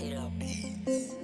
López.